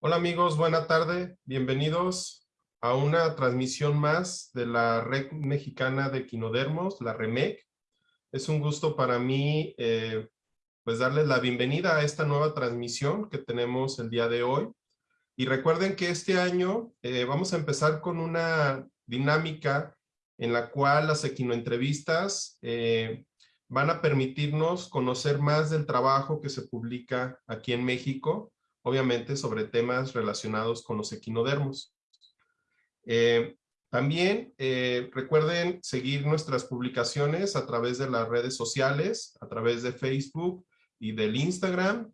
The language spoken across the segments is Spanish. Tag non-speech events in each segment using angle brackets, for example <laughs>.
Hola amigos, buena tarde. Bienvenidos a una transmisión más de la Red Mexicana de Quinodermos, la REMEC. Es un gusto para mí eh, pues darles la bienvenida a esta nueva transmisión que tenemos el día de hoy. Y recuerden que este año eh, vamos a empezar con una dinámica en la cual las equinoentrevistas eh, van a permitirnos conocer más del trabajo que se publica aquí en México obviamente sobre temas relacionados con los equinodermos. Eh, también eh, recuerden seguir nuestras publicaciones a través de las redes sociales, a través de Facebook y del Instagram.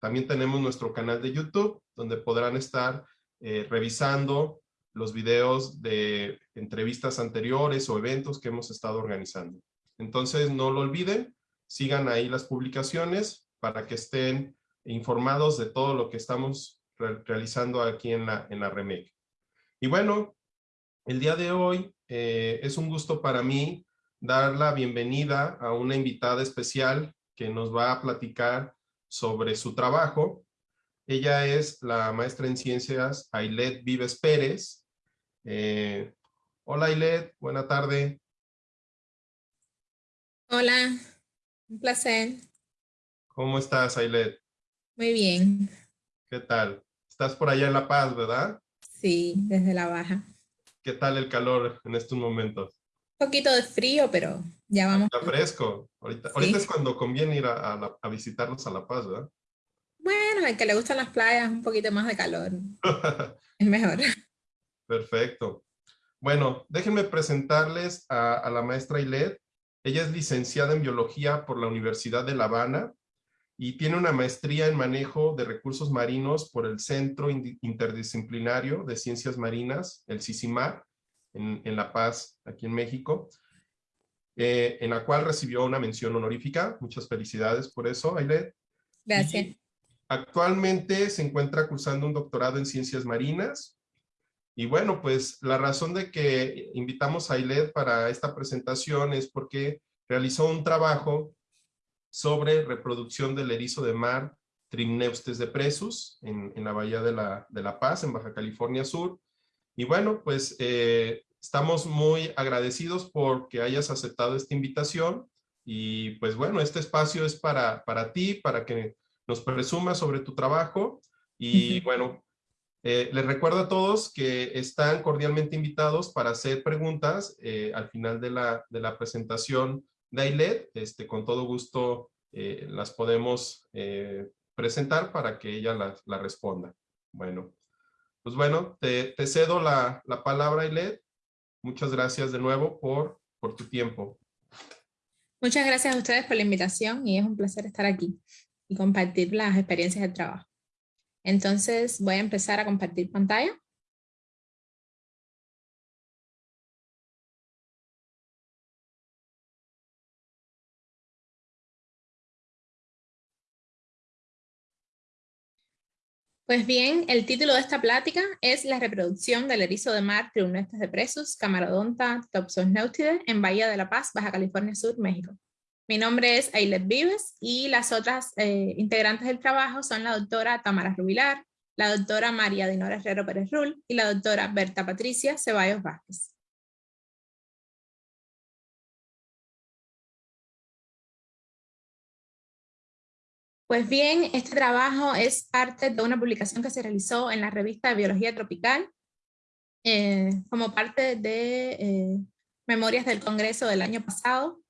También tenemos nuestro canal de YouTube, donde podrán estar eh, revisando los videos de entrevistas anteriores o eventos que hemos estado organizando. Entonces, no lo olviden, sigan ahí las publicaciones para que estén informados de todo lo que estamos realizando aquí en la, en la REMEC. Y bueno, el día de hoy eh, es un gusto para mí dar la bienvenida a una invitada especial que nos va a platicar sobre su trabajo. Ella es la maestra en ciencias Ailet Vives Pérez. Eh, hola Ailet, buena tarde. Hola, un placer. ¿Cómo estás Ailet? Muy bien. ¿Qué tal? Estás por allá en La Paz, ¿verdad? Sí, desde La Baja. ¿Qué tal el calor en estos momentos? Un poquito de frío, pero ya vamos. Está fresco. Ahorita, ahorita es cuando conviene ir a, a, visitarnos a La Paz, ¿verdad? Bueno, al que le gustan las playas, un poquito más de calor. <laughs> es mejor. Perfecto. Bueno, déjenme presentarles a, a la maestra Ilet. Ella es licenciada en Biología por la Universidad de La Habana y tiene una maestría en manejo de recursos marinos por el Centro Interdisciplinario de Ciencias Marinas, el CICIMAR, en, en La Paz, aquí en México, eh, en la cual recibió una mención honorífica. Muchas felicidades por eso, Ailet. Gracias. actualmente se encuentra cursando un doctorado en Ciencias Marinas. Y bueno, pues la razón de que invitamos a Ailet para esta presentación es porque realizó un trabajo sobre reproducción del erizo de mar Trimneustes de Presus en, en la Bahía de la, de la, Paz, en Baja California Sur. Y bueno, pues eh, estamos muy agradecidos por que hayas aceptado esta invitación. Y pues bueno, este espacio es para, para ti, para que nos presumas sobre tu trabajo. Y bueno, eh, les recuerdo a todos que están cordialmente invitados para hacer preguntas eh, al final de la, de la presentación Dailet, este, con todo gusto eh, las podemos eh, presentar para que ella la, responda. Bueno, pues bueno, te, cedo la, la palabra, Ailet. Muchas gracias de nuevo por, por tu tiempo. Muchas gracias a ustedes por la invitación y es un placer estar aquí y compartir las experiencias del trabajo. Entonces voy a empezar a compartir pantalla. Pues bien, el título de esta plática es La reproducción del erizo de mar Triunestes de Presos, Camarodonta nautide en Bahía de la Paz, Baja California Sur, México. Mi nombre es Ailet Vives y las otras eh, integrantes del trabajo son la doctora Tamara Rubilar, la doctora María Dinora Herrero Pérez Rull y la doctora Berta Patricia Ceballos Vázquez. Pues bien, este trabajo es parte de una publicación que se realizó en la revista de Biología Tropical, eh, como parte de eh, Memorias del Congreso del año pasado.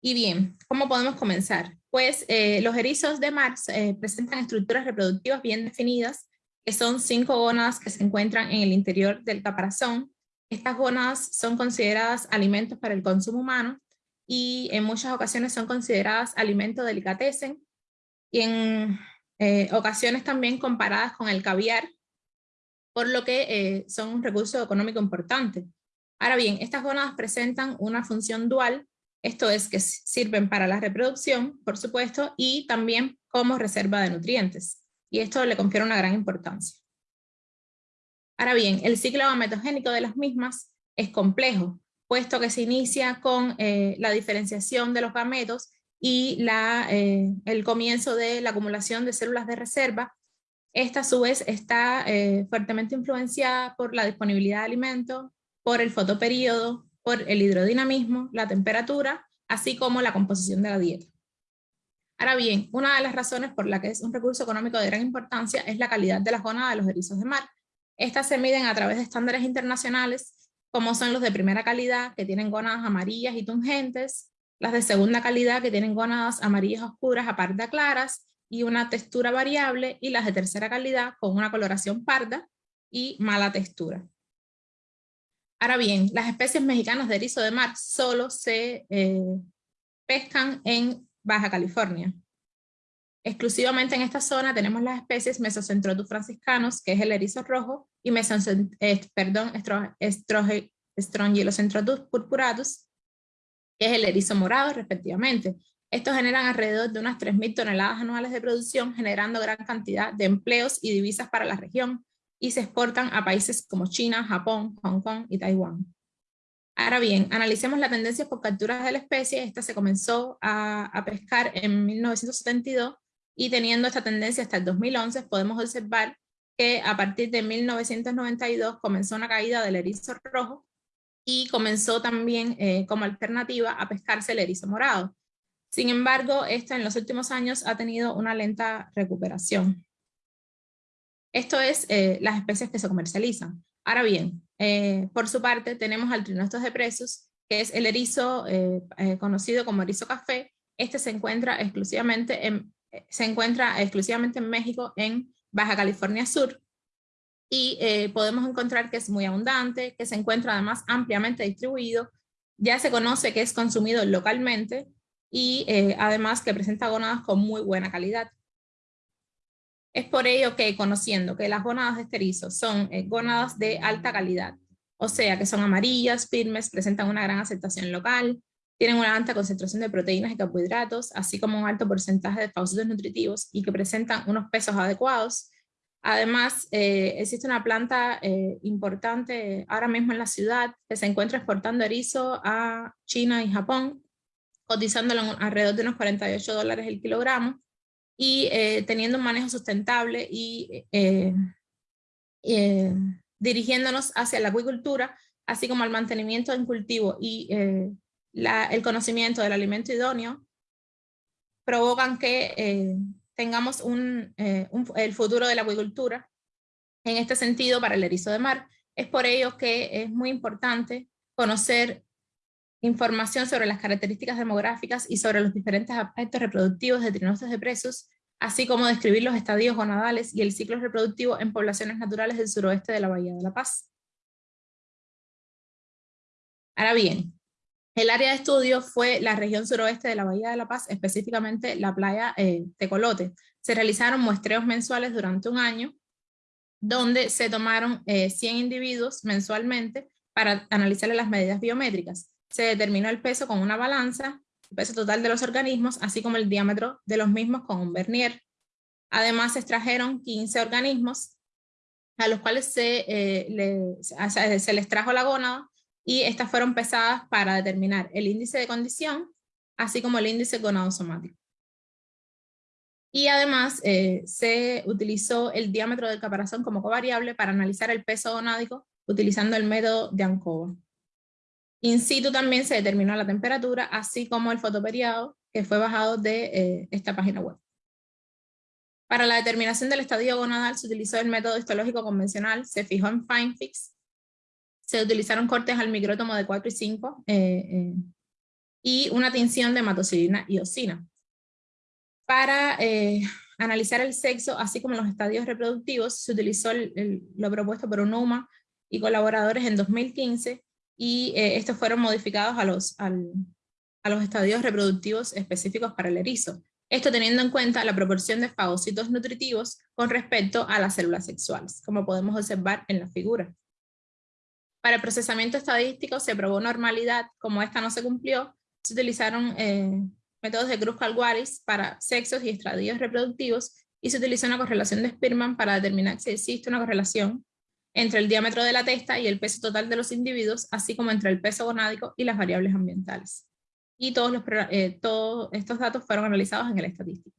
Y bien, ¿cómo podemos comenzar? Pues eh, los erizos de mar presentan estructuras reproductivas bien definidas, que son cinco gónadas que se encuentran en el interior del caparazón. Estas gónadas son consideradas alimentos para el consumo humano y en muchas ocasiones son consideradas alimentos delicatessen y en eh, ocasiones también comparadas con el caviar, por lo que eh, son un recurso económico importante. Ahora bien, estas gónadas presentan una función dual, esto es que sirven para la reproducción, por supuesto, y también como reserva de nutrientes, y esto le confiere una gran importancia. Ahora bien, el ciclo gametogénico de las mismas es complejo, puesto que se inicia con eh, la diferenciación de los gametos y la, eh, el comienzo de la acumulación de células de reserva, Esta a su vez está eh, fuertemente influenciada por la disponibilidad de alimentos, por el fotoperíodo, por el hidrodinamismo, la temperatura, así como la composición de la dieta. Ahora bien, una de las razones por la que es un recurso económico de gran importancia es la calidad de las gónadas de los erizos de mar. Estas se miden a través de estándares internacionales, como son los de primera calidad, que tienen gónadas amarillas y tungentes, las de segunda calidad, que tienen gónadas amarillas oscuras a parda claras, y una textura variable, y las de tercera calidad con una coloración parda y mala textura. Ahora bien, las especies mexicanas de erizo de mar solo se eh, pescan en Baja California. Exclusivamente en esta zona tenemos las especies Mesocentrotus franciscanos, que es el erizo rojo, y eh, perdón, purpuratus, que es el erizo morado, respectivamente. Estos generan alrededor de unas 3.000 toneladas anuales de producción, generando gran cantidad de empleos y divisas para la región, y se exportan a países como China, Japón, Hong Kong y Taiwán. Ahora bien, analicemos la tendencia por capturas de la especie. Esta se comenzó a, a, pescar en 1972 y teniendo esta tendencia hasta el 2011 podemos observar que a partir de 1992 comenzó una caída del erizo rojo y comenzó también eh, como alternativa a pescarse el erizo morado. Sin embargo, esta en los últimos años ha tenido una lenta recuperación. Esto es eh, las especies que se comercializan. Ahora bien, eh, por su parte tenemos al trinostos de presos, que es el erizo conocido como erizo café. Este se encuentra exclusivamente en, se encuentra exclusivamente en México, en Baja California Sur, y eh, podemos encontrar que es muy abundante, que se encuentra además ampliamente distribuido, ya se conoce que es consumido localmente y eh, además que presenta gónadas con muy buena calidad. Es por ello que conociendo que las gónadas de esterizo son eh, gónadas de alta calidad, o sea que son amarillas, firmes, presentan una gran aceptación local, tienen una alta concentración de proteínas y carbohidratos, así como un alto porcentaje de faucitos nutritivos y que presentan unos pesos adecuados, Además, eh, existe una planta eh, importante ahora mismo en la ciudad que se encuentra exportando erizo a China y Japón, cotizándolo alrededor de unos 48 dólares el kilogramo y eh, teniendo un manejo sustentable y dirigiéndonos hacia la acuicultura, así como al mantenimiento en cultivo y el conocimiento del alimento idóneo, provocan que tengamos eh, el futuro de la acuicultura en este sentido para el erizo de mar. Es por ello que es muy importante conocer información sobre las características demográficas y sobre los diferentes aspectos reproductivos de trinostas de presos, así como describir los estadios gonadales y el ciclo reproductivo en poblaciones naturales del suroeste de la Bahía de la Paz. Ahora bien, el área de estudio fue la región suroeste de la Bahía de la Paz, específicamente la playa eh, Tecolote. Se realizaron muestreos mensuales durante un año, donde se tomaron 100 eh, individuos mensualmente para analizarle las medidas biométricas. Se determinó el peso con una balanza, el peso total de los organismos, así como el diámetro de los mismos con un vernier. Además se extrajeron 15 organismos a los cuales se, eh, se les trajo la gónada y estas fueron pesadas para determinar el índice de condición, así como el índice gonadosomático. Y además eh, se utilizó el diámetro del caparazón como covariable para analizar el peso gonádico utilizando el método de ANCOVA. In situ también se determinó la temperatura, así como el fotoperiado que fue bajado de eh, esta página web. Para la determinación del estadio gonadal se utilizó el método histológico convencional, se fijó en FineFix se utilizaron cortes al micrótomo de 4 y 5 eh, eh, y una tinción de hematocilina y osina. Para eh, analizar el sexo, así como los estadios reproductivos, se utilizó lo propuesto por UNUMA y colaboradores en 2015 y estos fueron modificados a los, a los estadios reproductivos específicos para el erizo. Esto teniendo en cuenta la proporción de fagocitos nutritivos con respecto a las células sexuales, como podemos observar en la figura. Para el procesamiento estadístico se probó normalidad, como esta no se cumplió, se utilizaron eh, métodos de Cruz-Calguaris para sexos y estadios reproductivos y se utilizó una correlación de Spearman para determinar si existe una correlación entre el diámetro de la testa y el peso total de los individuos, así como entre el peso gonádico y las variables ambientales. Y eh, todos estos datos fueron analizados en el estadístico.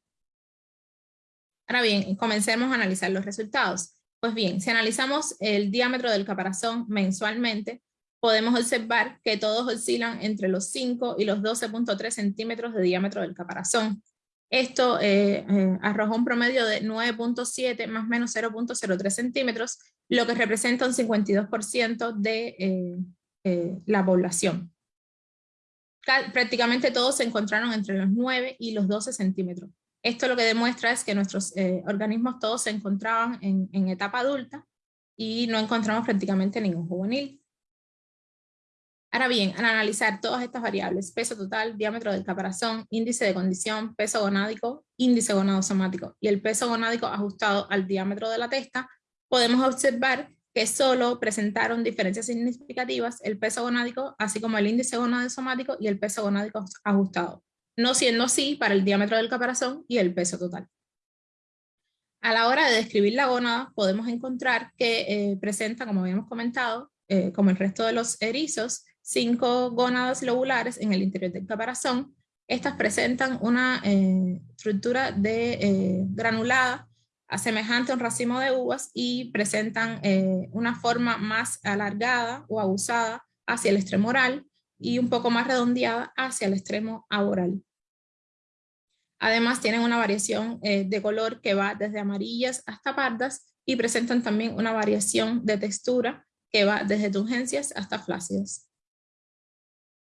Ahora bien, comencemos a analizar los resultados. Pues bien, si analizamos el diámetro del caparazón mensualmente, podemos observar que todos oscilan entre los 5 y los 12.3 centímetros de diámetro del caparazón. Esto eh, eh, arrojó un promedio de 9.7 más menos 0.03 centímetros, lo que representa un 52% de eh, la población. Prácticamente todos se encontraron entre los 9 y los 12 centímetros. Esto lo que demuestra es que nuestros organismos todos se encontraban en, en etapa adulta y no encontramos prácticamente ningún juvenil. Ahora bien, al analizar todas estas variables, peso total, diámetro del caparazón, índice de condición, peso gonádico, índice gonadosomático y el peso gonádico ajustado al diámetro de la testa, podemos observar que solo presentaron diferencias significativas el peso gonádico, así como el índice gonadosomático y el peso gonádico ajustado, no siendo así para el diámetro del caparazón y el peso total. A la hora de describir la gónada, podemos encontrar que eh, presenta, como habíamos comentado, eh, como el resto de los erizos, cinco gónadas lobulares en el interior del caparazón. Estas presentan una eh, estructura de, granulada semejante a un racimo de uvas y presentan una forma más alargada o abusada hacia el extremo oral y un poco más redondeada hacia el extremo aboral. Además tienen una variación de color que va desde amarillas hasta pardas y presentan también una variación de textura que va desde tungencias hasta flácidas.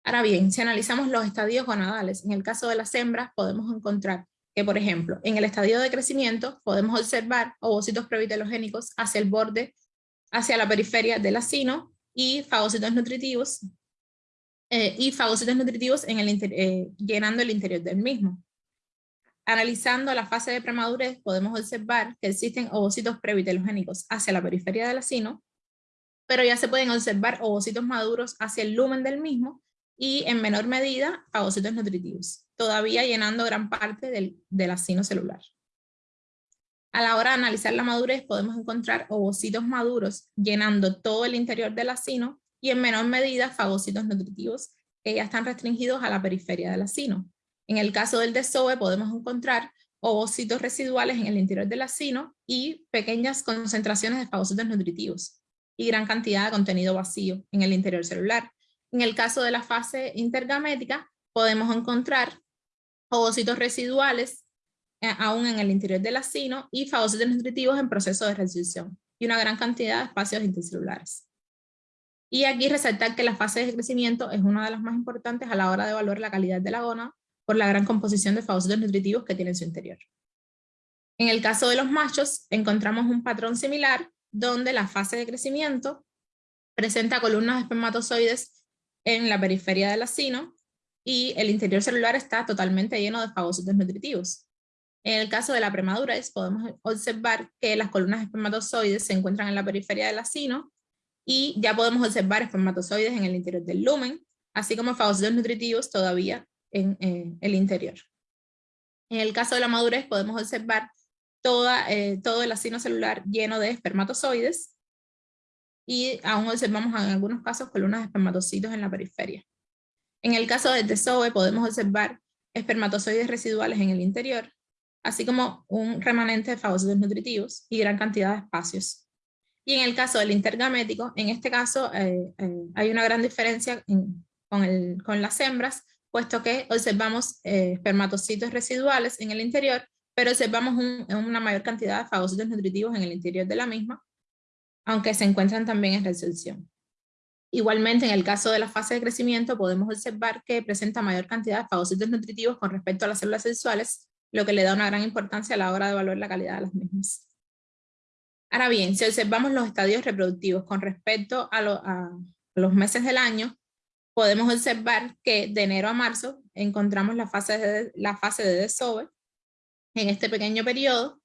Ahora bien, si analizamos los estadios gonadales, en el caso de las hembras podemos encontrar que, por ejemplo, en el estadio de crecimiento podemos observar ovocitos previtelogénicos hacia el borde, hacia la periferia del acino y fagocitos nutritivos, eh, y fagocitos nutritivos en el eh, llenando el interior del mismo. Analizando la fase de premadurez podemos observar que existen ovocitos previtelogénicos hacia la periferia del acino, pero ya se pueden observar ovocitos maduros hacia el lumen del mismo y en menor medida fagocitos nutritivos, todavía llenando gran parte del, del acino celular. A la hora de analizar la madurez podemos encontrar ovocitos maduros llenando todo el interior del acino y en menor medida fagocitos nutritivos que ya están restringidos a la periferia del acino. En el caso del desove podemos encontrar ovocitos residuales en el interior del acino y pequeñas concentraciones de fagocitos nutritivos y gran cantidad de contenido vacío en el interior celular, en el caso de la fase intergamética, podemos encontrar ovocitos residuales eh, aún en el interior del acino y fagocitos nutritivos en proceso de reducción y una gran cantidad de espacios intercelulares. Y aquí resaltar que la fase de crecimiento es una de las más importantes a la hora de evaluar la calidad de la gona por la gran composición de fagocitos nutritivos que tiene en su interior. En el caso de los machos, encontramos un patrón similar donde la fase de crecimiento presenta columnas de espermatozoides en la periferia del acino y el interior celular está totalmente lleno de fagocitos nutritivos. En el caso de la premadurez podemos observar que las columnas espermatozoides se encuentran en la periferia del acino y ya podemos observar espermatozoides en el interior del lumen, así como fagocitos nutritivos todavía en el interior. En el caso de la madurez podemos observar toda, eh, todo el acino celular lleno de espermatozoides y aún observamos en algunos casos columnas de espermatocitos en la periferia. En el caso del desove podemos observar espermatozoides residuales en el interior, así como un remanente de fagocitos nutritivos y gran cantidad de espacios. Y en el caso del intergamético, en este caso eh, eh, hay una gran diferencia con, las hembras, puesto que observamos eh, espermatocitos residuales en el interior, pero observamos una mayor cantidad de fagocitos nutritivos en el interior de la misma, aunque se encuentran también en resolución. Igualmente, en el caso de la fase de crecimiento, podemos observar que presenta mayor cantidad de fagocitos nutritivos con respecto a las células sexuales, lo que le da una gran importancia a la hora de evaluar la calidad de las mismas. Ahora bien, si observamos los estadios reproductivos con respecto a, los meses del año, podemos observar que de enero a marzo encontramos la fase de, la fase de desove en este pequeño periodo,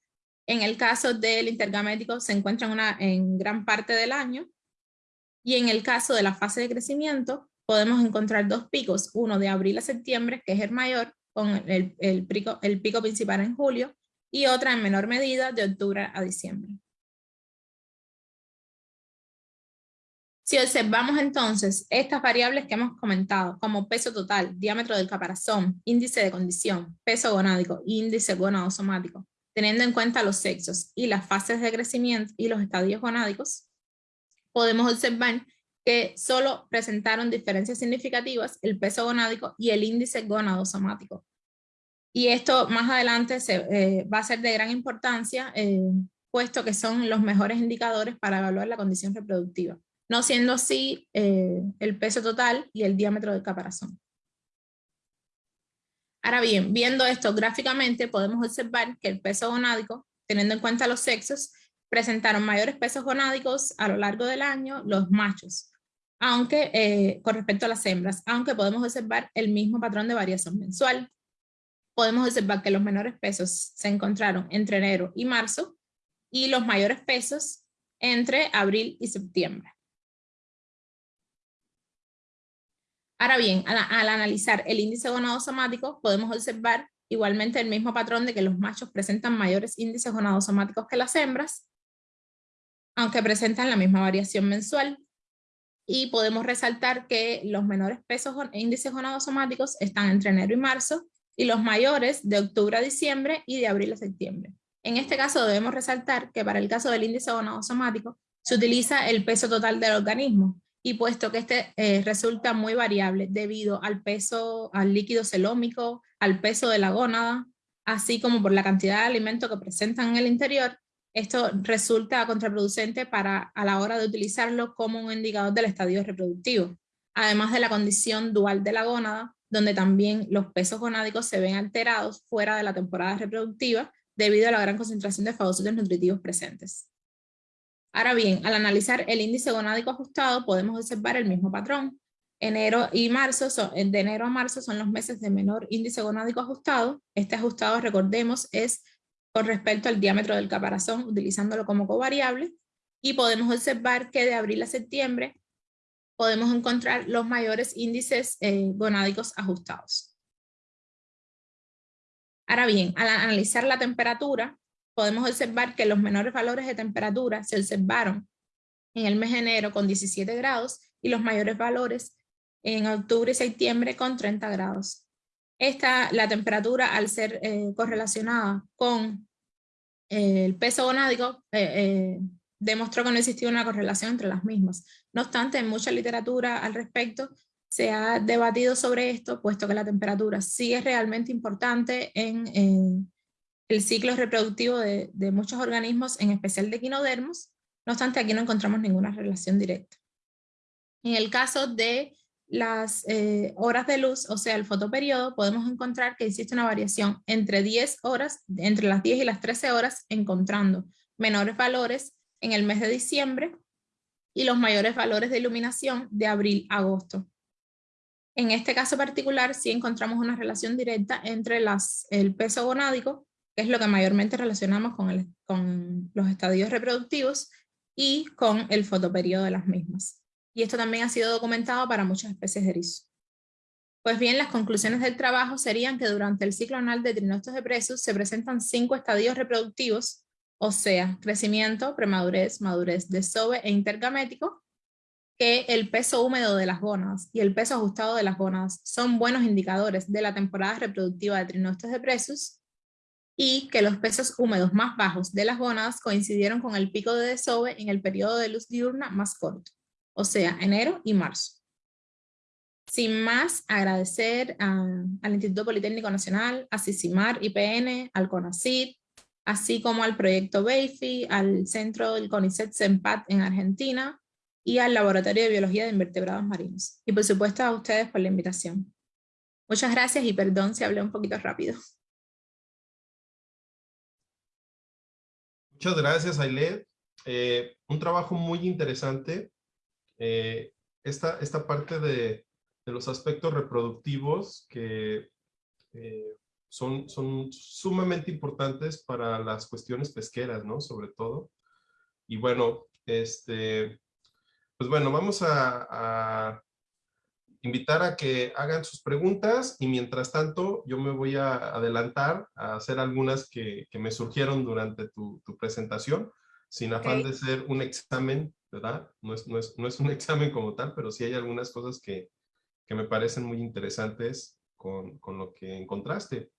en el caso del intergamético se encuentra en gran parte del año. Y en el caso de la fase de crecimiento, podemos encontrar dos picos, uno de abril a septiembre, que es el mayor, con el pico principal en julio, y otra en menor medida de octubre a diciembre. Si observamos entonces estas variables que hemos comentado, como peso total, diámetro del caparazón, índice de condición, peso gonádico, índice gonadosomático, teniendo en cuenta los sexos y las fases de crecimiento y los estadios gonádicos, podemos observar que solo presentaron diferencias significativas el peso gonádico y el índice gonadosomático. Y esto más adelante se, eh, va a ser de gran importancia, eh, puesto que son los mejores indicadores para evaluar la condición reproductiva, no siendo así eh, el peso total y el diámetro del caparazón. Ahora bien, viendo esto gráficamente, podemos observar que el peso gonádico, teniendo en cuenta los sexos, presentaron mayores pesos gonádicos a lo largo del año los machos, aunque eh, con respecto a las hembras, aunque podemos observar el mismo patrón de variación mensual. Podemos observar que los menores pesos se encontraron entre enero y marzo y los mayores pesos entre abril y septiembre. Ahora bien, al, al analizar el índice gonadosomático, podemos observar igualmente el mismo patrón de que los machos presentan mayores índices gonadosomáticos que las hembras, aunque presentan la misma variación mensual. Y podemos resaltar que los menores pesos índices gonadosomáticos están entre enero y marzo, y los mayores de octubre a diciembre y de abril a septiembre. En este caso debemos resaltar que para el caso del índice gonadosomático se utiliza el peso total del organismo, y puesto que este eh, resulta muy variable debido al peso, al líquido celómico, al peso de la gónada, así como por la cantidad de alimento que presentan en el interior, esto resulta contraproducente para, a la hora de utilizarlo como un indicador del estadio reproductivo, además de la condición dual de la gónada, donde también los pesos gonádicos se ven alterados fuera de la temporada reproductiva debido a la gran concentración de fagocitos nutritivos presentes. Ahora bien, al analizar el índice gonádico ajustado podemos observar el mismo patrón. Enero y marzo, son, de enero a marzo son los meses de menor índice gonádico ajustado. Este ajustado, recordemos, es con respecto al diámetro del caparazón, utilizándolo como covariable. Y podemos observar que de abril a septiembre podemos encontrar los mayores índices eh, gonádicos ajustados. Ahora bien, al analizar la temperatura, podemos observar que los menores valores de temperatura se observaron en el mes de enero con 17 grados y los mayores valores en octubre y septiembre con 30 grados. Esta, la temperatura al ser eh, correlacionada con eh, el peso gonádico, eh, demostró que no existía una correlación entre las mismas. No obstante, en mucha literatura al respecto se ha debatido sobre esto, puesto que la temperatura sí es realmente importante en el ciclo reproductivo de, muchos organismos, en especial de equinodermos, no obstante aquí no encontramos ninguna relación directa. En el caso de las eh, horas de luz, o sea el fotoperiodo, podemos encontrar que existe una variación entre 10 horas, entre las 10 y las 13 horas, encontrando menores valores en el mes de diciembre y los mayores valores de iluminación de abril a agosto. En este caso particular sí encontramos una relación directa entre el peso gonádico es lo que mayormente relacionamos con, los estadios reproductivos y con el fotoperiodo de las mismas. Y esto también ha sido documentado para muchas especies de erizo. Pues bien, las conclusiones del trabajo serían que durante el ciclo anal de trinostos de presos se presentan cinco estadios reproductivos, o sea, crecimiento, premadurez, madurez, desove e intergamético, que el peso húmedo de las gónadas y el peso ajustado de las gónadas son buenos indicadores de la temporada reproductiva de trinostos de presos y que los pesos húmedos más bajos de las gónadas coincidieron con el pico de desove en el periodo de luz diurna más corto, o sea, enero y marzo. Sin más, agradecer al Instituto Politécnico Nacional, a CICIMAR, IPN, al CONACYT, así como al proyecto BEIFI, al centro del CONICET CEMPAT en Argentina y al Laboratorio de Biología de Invertebrados Marinos. Y por supuesto a ustedes por la invitación. Muchas gracias y perdón si hablé un poquito rápido. Muchas gracias, Ailed. Eh, un trabajo muy interesante. Eh, esta, esta parte de, los aspectos reproductivos que eh, son, son sumamente importantes para las cuestiones pesqueras, ¿no? Sobre todo. Y bueno, este, pues bueno, vamos a invitar a que hagan sus preguntas y mientras tanto yo me voy a adelantar a hacer algunas que, me surgieron durante tu, presentación, sin afán de ser un examen, ¿verdad? No es, no, es, un <laughs> examen como tal, pero sí hay algunas cosas que, me parecen muy interesantes con, lo que encontraste.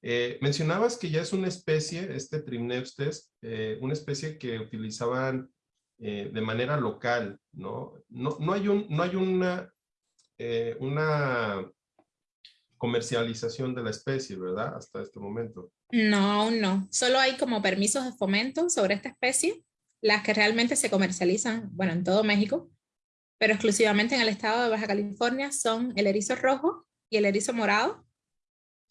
Eh, mencionabas que ya es una especie, este Trimneustes, eh, una especie que utilizaban eh, de manera local, ¿no? No, no hay, un, no hay una, una comercialización de la especie, ¿verdad? Hasta este momento. No, no. Solo hay como permisos de fomento sobre esta especie, las que realmente se comercializan, bueno, en todo México, pero exclusivamente en el estado de Baja California son el erizo rojo y el erizo morado.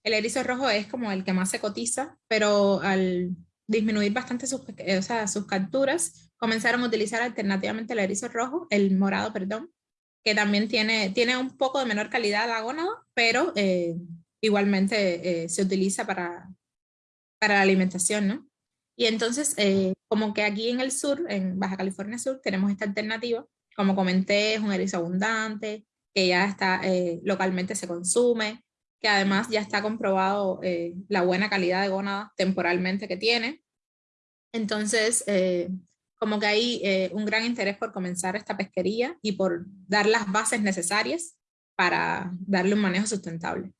El erizo rojo es como el que más se cotiza, pero al disminuir bastante sus, o sea, sus capturas, comenzaron a utilizar alternativamente el erizo rojo, el morado, perdón, que también tiene, tiene un poco de menor calidad la gónada, pero eh, igualmente eh, se utiliza para, para la alimentación, ¿no? Y entonces, eh, como que aquí en el sur, en Baja California Sur, tenemos esta alternativa. Como comenté, es un erizo abundante, que ya está, localmente se consume, que además ya está comprobado la buena calidad de gónada temporalmente que tiene. Entonces, como que hay un gran interés por comenzar esta pesquería y por dar las bases necesarias para darle un manejo sustentable.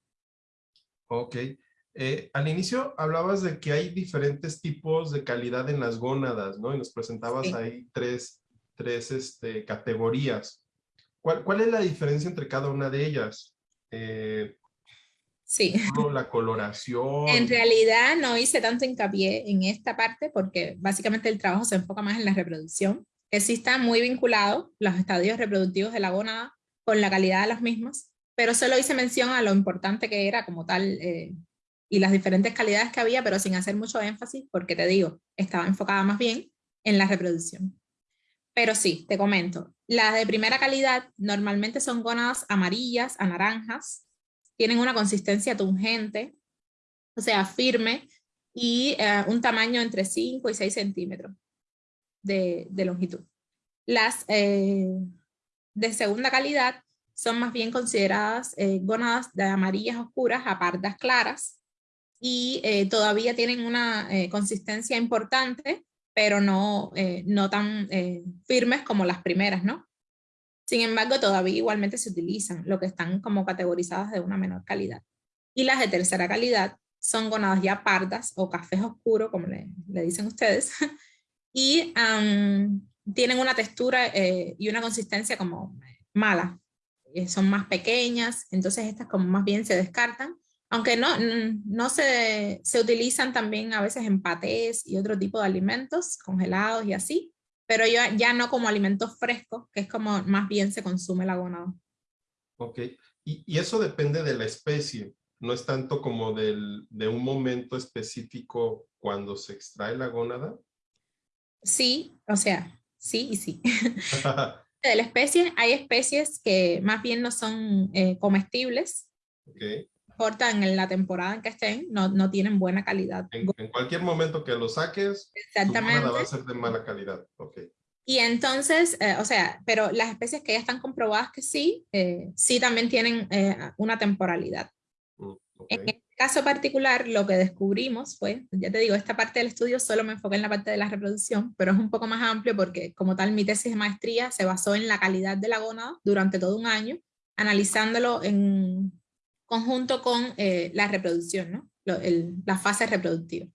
Ok. Eh, al inicio hablabas de que hay diferentes tipos de calidad en las gónadas, ¿no? Y nos presentabas ahí tres, tres este, categorías. ¿Cuál, ¿Cuál, es la diferencia entre cada una de ellas? Eh, sí. <laughs> La coloración. En realidad no hice tanto hincapié en esta parte porque básicamente el trabajo se enfoca más en la reproducción, que sí está muy vinculado los estadios reproductivos de la gónada con la calidad de las mismas, pero solo hice mención a lo importante que era como tal eh, y las diferentes calidades que había, pero sin hacer mucho énfasis, porque te digo, estaba enfocada más bien en la reproducción. Pero sí, te comento, las de primera calidad normalmente son gónadas amarillas a naranjas, tienen una consistencia tungente, o sea, firme, y eh, un tamaño entre 5 y 6 centímetros de, longitud. Las eh, de segunda calidad son más bien consideradas eh, gónadas de amarillas oscuras a pardas claras, y eh, todavía tienen una consistencia importante, pero no, no tan firmes como las primeras, ¿no? Sin embargo, todavía igualmente se utilizan, lo que están como categorizadas de una menor calidad. Y las de tercera calidad son gonadas ya pardas o cafés oscuros, como le, le dicen ustedes, <laughs> y tienen una textura y una consistencia como mala. son más pequeñas, entonces estas como más bien se descartan aunque no, no se, se, utilizan también a veces en patés y otro tipo de alimentos congelados y así, pero ya, ya no como alimentos frescos, que es como más bien se consume la gónada. Ok, y, y eso depende de la especie, no es tanto como del, de un momento específico cuando se extrae la gónada. Sí, o sea, sí y sí. <laughs> de la especie, hay especies que más bien no son eh, comestibles. Okay importa en la temporada en que estén, no, no tienen buena calidad. En, cualquier momento que lo saques, Exactamente. va a ser de mala calidad. Okay. Y entonces, eh, o sea, pero las especies que ya están comprobadas que sí, eh, sí también tienen eh, una temporalidad. Mm, en este caso particular, lo que descubrimos fue, ya te digo, esta parte del estudio solo me enfoqué en la parte de la reproducción, pero es un poco más amplio porque como tal mi tesis de maestría se basó en la calidad de la gónada durante todo un año, analizándolo en conjunto con eh, la reproducción, la fase reproductiva.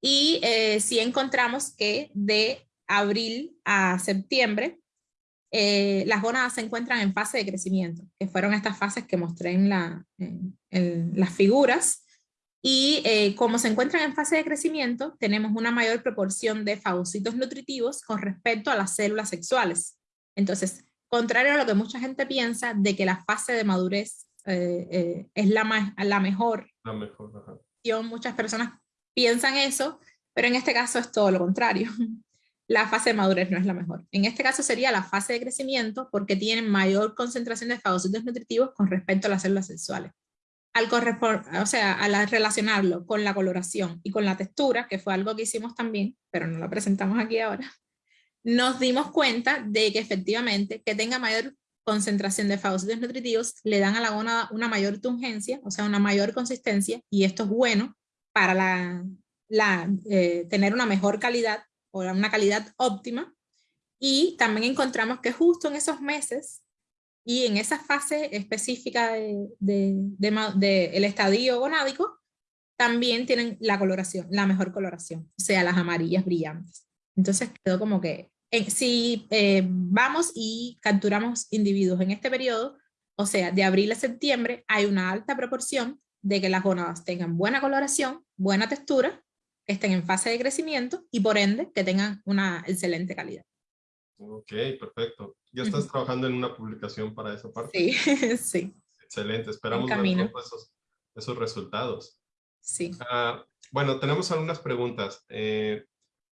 Y eh, sí encontramos que de abril a septiembre, eh, las gónadas se encuentran en fase de crecimiento, que fueron estas fases que mostré en, la, en las figuras. Y como se encuentran en fase de crecimiento, tenemos una mayor proporción de fagocitos nutritivos con respecto a las células sexuales. Entonces, contrario a lo que mucha gente piensa de que la fase de madurez eh, eh, es la, la mejor. La mejor, Muchas personas piensan eso, pero en este caso es todo lo contrario. <laughs> La fase de madurez no es la mejor. En este caso sería la fase de crecimiento porque tienen mayor concentración de fagocitos nutritivos con respecto a las células sexuales. Al, o sea, al relacionarlo con la coloración y con la textura, que fue algo que hicimos también, pero no lo presentamos aquí ahora, <laughs> nos dimos cuenta de que efectivamente que tenga mayor concentración de fagocitos nutritivos le dan a la gónada una mayor tungencia, o sea, una mayor consistencia, y esto es bueno para la, la eh, tener una mejor calidad o una calidad óptima. Y también encontramos que justo en esos meses y en esa fase específica del de, de, el estadio gonádico, también tienen la coloración, la mejor coloración, o sea, las amarillas brillantes. Entonces quedó como que, si eh, vamos y capturamos individuos en este periodo, o sea, de abril a septiembre, hay una alta proporción de que las gónadas tengan buena coloración, buena textura, estén en fase de crecimiento y por ende que tengan una excelente calidad. Ok, perfecto. ¿Ya estás trabajando en una publicación para esa parte? Sí, <laughs> sí. Excelente, esperamos ver esos, esos, resultados. Sí. Ah, bueno, tenemos algunas preguntas. Eh,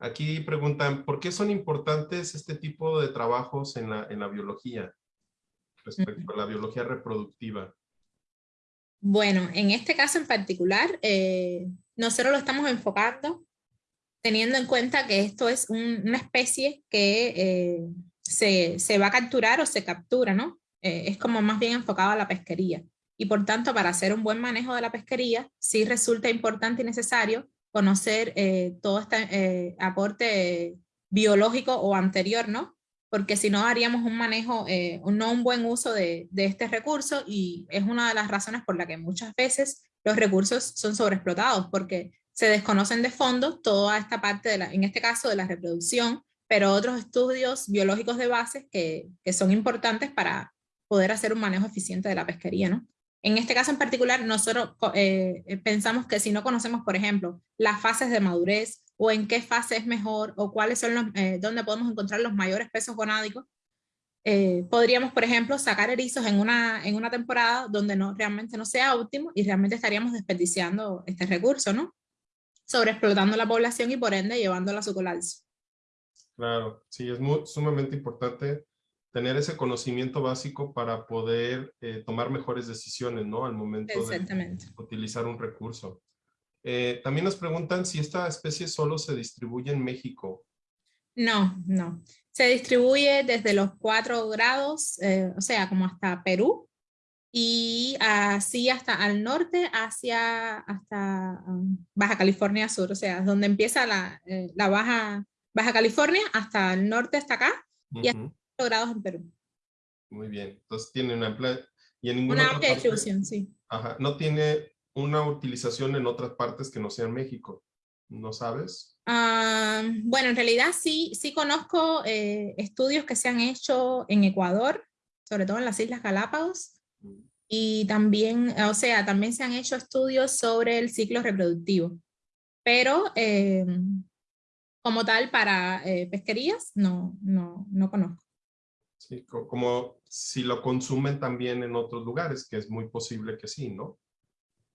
aquí preguntan, ¿por qué son importantes este tipo de trabajos en la, en la biología? Respecto a la biología reproductiva. Bueno, en este caso en particular, eh, nosotros lo estamos enfocando teniendo en cuenta que esto es una especie que eh, se, se, va a capturar o se captura, ¿no? Eh, es como más bien enfocado a la pesquería. Y por tanto, para hacer un buen manejo de la pesquería, sí resulta importante y necesario conocer todo este aporte biológico o anterior, ¿no? porque si no haríamos un manejo, eh, no un buen uso de, este recurso y es una de las razones por la que muchas veces los recursos son sobreexplotados, porque se desconocen de fondo toda esta parte, de la, en este caso de la reproducción, pero otros estudios biológicos de base que, que son importantes para poder hacer un manejo eficiente de la pesquería, ¿no? En este caso en particular, nosotros eh, pensamos que si no conocemos, por ejemplo, las fases de madurez o en qué fase es mejor o cuáles son los, eh, dónde podemos encontrar los mayores pesos gonádicos. Eh, podríamos, por ejemplo, sacar erizos en una, en una temporada donde no, realmente no sea óptimo y realmente estaríamos desperdiciando este recurso, ¿no? Sobreexplotando la población y por ende llevándola a su colapso. Claro, sí, es muy, sumamente importante tener ese conocimiento básico para poder eh, tomar mejores decisiones, ¿no? Al momento de utilizar un recurso. Eh, también nos preguntan si esta especie solo se distribuye en México. No, no. Se distribuye desde los cuatro grados, eh, o sea, como hasta Perú, y así hasta al norte, hacia hasta um, Baja California Sur, o sea, donde empieza la, eh, la Baja, Baja California, hasta el norte, hasta acá, y hasta cuatro grados en Perú. Muy bien, entonces tiene una amplia... Y en ninguna una amplia distribución, sí. Ajá, no tiene una utilización en otras partes que no sea en México. ¿No sabes? Ah, bueno, en realidad sí, sí conozco eh, estudios que se han hecho en Ecuador, sobre todo en las Islas Galápagos, mm. y también, o sea, también se han hecho estudios sobre el ciclo reproductivo, pero eh, como tal para eh, pesquerías no, no, no conozco. Sí, como si lo consumen también en otros lugares, que es muy posible que sí, ¿no?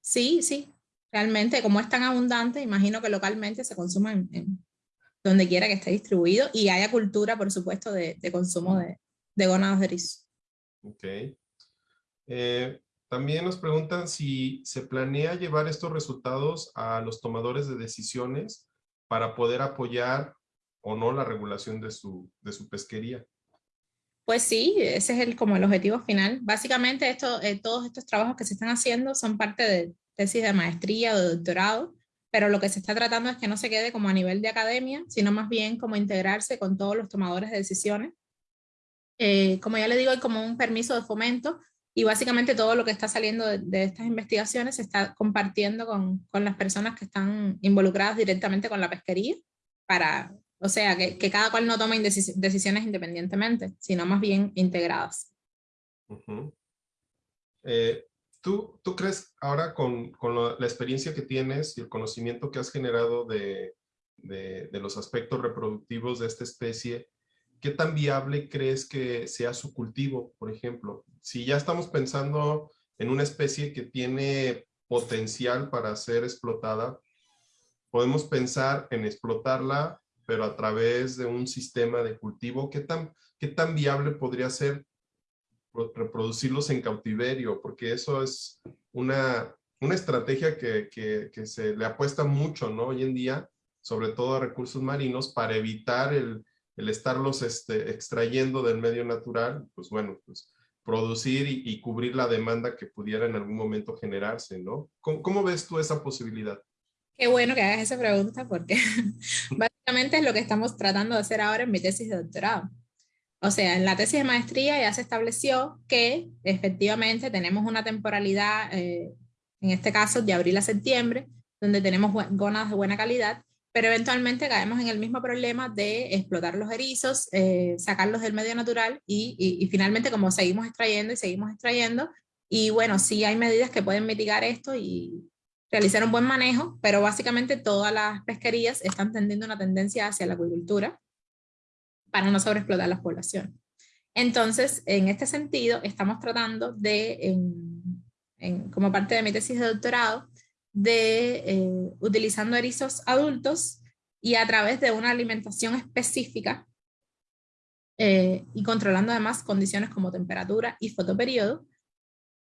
Sí, sí, realmente como es tan abundante, imagino que localmente se consuma en, donde quiera que esté distribuido y haya cultura, por supuesto, de, consumo de, de gónadas de rizo. Ok. Eh, también nos preguntan si se planea llevar estos resultados a los tomadores de decisiones para poder apoyar o no la regulación de su, de su pesquería. Pues sí, ese es el, como el objetivo final. Básicamente esto, eh, todos estos trabajos que se están haciendo son parte de tesis de maestría o de doctorado, pero lo que se está tratando es que no se quede como a nivel de academia, sino más bien como integrarse con todos los tomadores de decisiones. Eh, como ya le digo, hay como un permiso de fomento y básicamente todo lo que está saliendo de, estas investigaciones se está compartiendo con, con, las personas que están involucradas directamente con la pesquería para o sea, que, cada cual no tome decisiones independientemente, sino más bien integradas. Eh, ¿tú, ¿tú, crees ahora con, con la experiencia que tienes y el conocimiento que has generado de, de, de, los aspectos reproductivos de esta especie, qué tan viable crees que sea su cultivo, por ejemplo? Si ya estamos pensando en una especie que tiene potencial para ser explotada, podemos pensar en explotarla pero a través de un sistema de cultivo, ¿qué tan, qué tan viable podría ser reproducirlos en cautiverio? Porque eso es una, una estrategia que, que, se le apuesta mucho, ¿no? Hoy en día, sobre todo a recursos marinos, para evitar el, el estarlos este, extrayendo del medio natural, pues bueno, pues producir y, cubrir la demanda que pudiera en algún momento generarse, ¿no? ¿Cómo, cómo ves tú esa posibilidad? Qué bueno que hagas esa pregunta porque <laughs> básicamente es lo que estamos tratando de hacer ahora en mi tesis de doctorado. O sea, en la tesis de maestría ya se estableció que efectivamente tenemos una temporalidad, eh, en este caso de abril a septiembre, donde tenemos gónadas de buena calidad, pero eventualmente caemos en el mismo problema de explotar los erizos, eh, sacarlos del medio natural y, y, finalmente como seguimos extrayendo y seguimos extrayendo, y bueno, sí hay medidas que pueden mitigar esto y realizar un buen manejo, pero básicamente todas las pesquerías están tendiendo una tendencia hacia la acuicultura para no sobreexplotar las poblaciones. Entonces, en este sentido, estamos tratando de, en, como parte de mi tesis de doctorado, de eh, utilizando erizos adultos y a través de una alimentación específica eh, y controlando además condiciones como temperatura y fotoperiodo,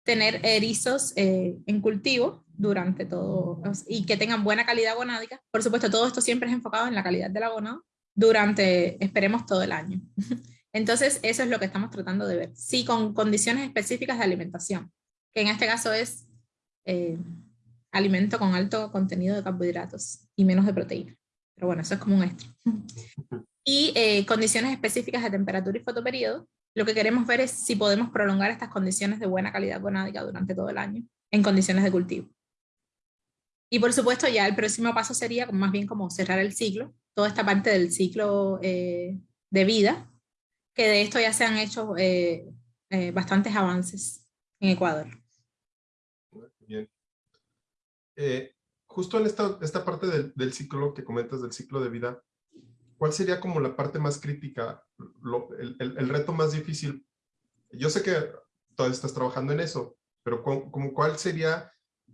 tener erizos eh, en cultivo durante todo y que tengan buena calidad gonádica. Por supuesto, todo esto siempre es enfocado en la calidad de la gonada durante, esperemos, todo el año. <laughs> Entonces, eso es lo que estamos tratando de ver. Sí, con condiciones específicas de alimentación, que en este caso es alimento con alto contenido de carbohidratos y menos de proteína. Pero bueno, eso es como un extra. <laughs> Y eh, condiciones específicas de temperatura y fotoperiodo. Lo que queremos ver es si podemos prolongar estas condiciones de buena calidad gonádica durante todo el año en condiciones de cultivo. Y por supuesto ya el próximo paso sería más bien como cerrar el ciclo, toda esta parte del ciclo eh, de vida, que de esto ya se han hecho eh, bastantes avances en Ecuador. Bien. Eh, justo en esta, esta parte del, ciclo que comentas, del ciclo de vida, ¿cuál sería como la parte más crítica, el, reto más difícil? Yo sé que todavía estás trabajando en eso, pero como, ¿cuál sería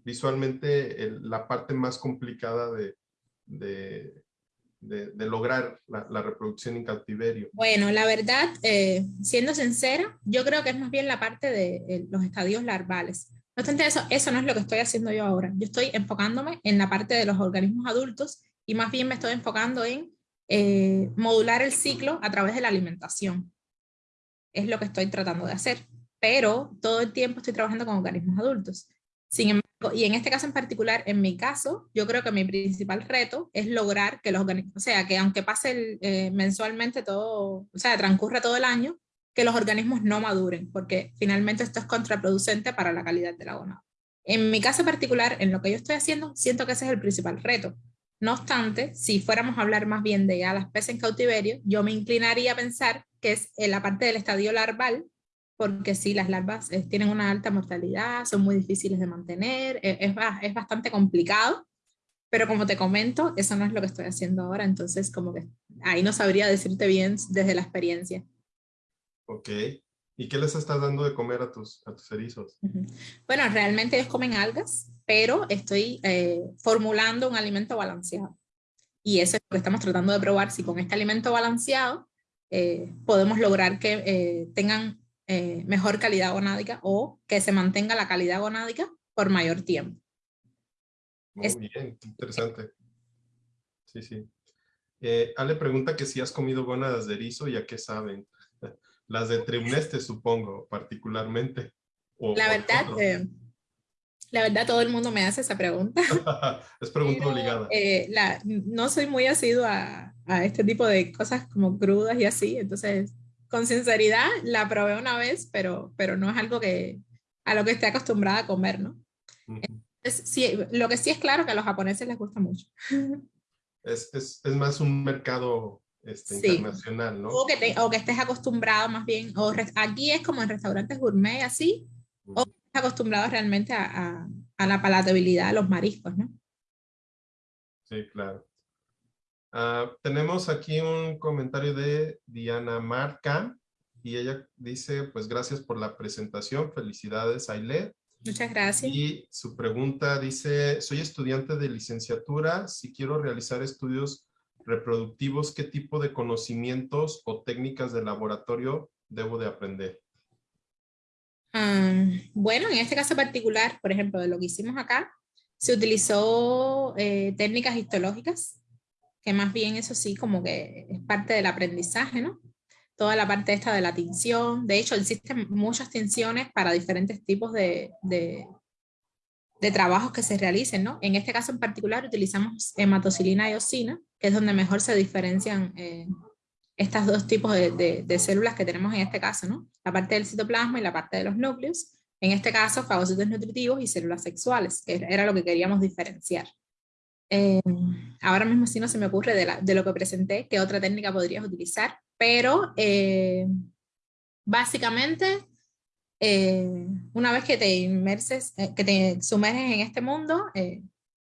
visualmente la parte más complicada de, de, lograr la, reproducción en cautiverio? Bueno, la verdad, eh, siendo sincera, yo creo que es más bien la parte de eh, los estadios larvales. No obstante eso, eso no es lo que estoy haciendo yo ahora. Yo estoy enfocándome en la parte de los organismos adultos y más bien me estoy enfocando en eh, modular el ciclo a través de la alimentación. Es lo que estoy tratando de hacer. Pero todo el tiempo estoy trabajando con organismos adultos. Sin embargo, y en este caso en particular, en mi caso, yo creo que mi principal reto es lograr que los organismos, o sea, que aunque pase eh, mensualmente todo, o sea, transcurra todo el año, que los organismos no maduren, porque finalmente esto es contraproducente para la calidad de la gonada. En mi caso particular, en lo que yo estoy haciendo, siento que ese es el principal reto. No obstante, si fuéramos a hablar más bien de ya las peces en cautiverio, yo me inclinaría a pensar que es en la parte del estadio larval, porque sí, las larvas eh, tienen una alta mortalidad, son muy difíciles de mantener, eh, es, es bastante complicado, pero como te comento, eso no es lo que estoy haciendo ahora, entonces como que ahí no sabría decirte bien desde la experiencia. Ok. ¿Y qué les estás dando de comer a tus, a tus erizos? Bueno, realmente ellos comen algas, pero estoy eh, formulando un alimento balanceado. Y eso es lo que estamos tratando de probar, si con este alimento balanceado eh, podemos lograr que eh, tengan mejor calidad gonádica o que se mantenga la calidad gonádica por mayor tiempo. Muy bien, interesante. Sí, sí. Ale pregunta que si has comido gónadas de erizo y a qué saben. <laughs> Las de Triuneste, supongo, particularmente. la verdad, eh, la verdad, todo el mundo me hace esa pregunta. <laughs> es pregunta obligada. Eh, la, no soy muy asidua a, a, este tipo de cosas como crudas y así, entonces, con sinceridad, la probé una vez, pero, pero no es algo que a lo que esté acostumbrada a comer, ¿no? sí, lo que sí es claro que a los japoneses les gusta mucho. Es, es, es más un mercado este, internacional, ¿no? O que, o que, estés acostumbrado más bien, o aquí es como en restaurantes gourmet así, o estés acostumbrado realmente a, a, la palatabilidad de los mariscos, ¿no? Sí, claro. Uh, tenemos aquí un comentario de Diana Marca y ella dice, pues gracias por la presentación, felicidades Aile. Muchas gracias. Y su pregunta dice, soy estudiante de licenciatura, si quiero realizar estudios reproductivos, ¿qué tipo de conocimientos o técnicas de laboratorio debo de aprender? Ah, bueno, en este caso particular, por ejemplo, de lo que hicimos acá, se utilizó eh, técnicas histológicas, que más bien eso sí, como que es parte del aprendizaje, ¿no? Toda la parte esta de la tinción. De hecho, existen muchas tinciones para diferentes tipos de, de trabajos que se realicen, ¿no? En este caso en particular utilizamos hematocilina y osina, que es donde mejor se diferencian eh, estos dos tipos de, de, células que tenemos en este caso, ¿no? La parte del citoplasma y la parte de los núcleos. En este caso, fagocitos nutritivos y células sexuales, que era lo que queríamos diferenciar. Eh, ahora mismo sí no se me ocurre de, de, lo que presenté, qué otra técnica podrías utilizar, pero eh, básicamente eh, una vez que te inmerses, que te sumerges en este mundo,